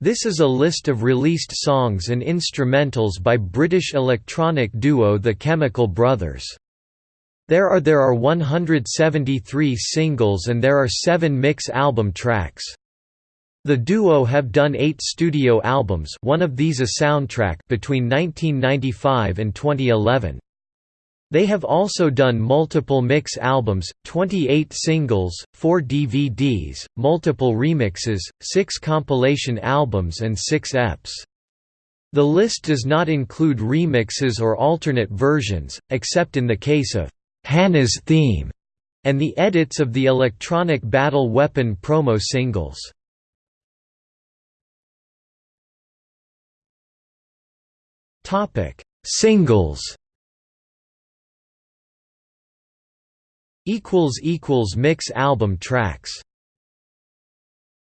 This is a list of released songs and instrumentals by British electronic duo The Chemical Brothers. There are there are 173 singles and there are 7 mix album tracks. The duo have done 8 studio albums, one of these a soundtrack between 1995 and 2011. They have also done multiple mix albums, 28 singles, 4 DVDs, multiple remixes, 6 compilation albums and 6 EPs. The list does not include remixes or alternate versions, except in the case of Hanna's Theme and the edits of the Electronic Battle Weapon promo singles. Singles equals equals mix album tracks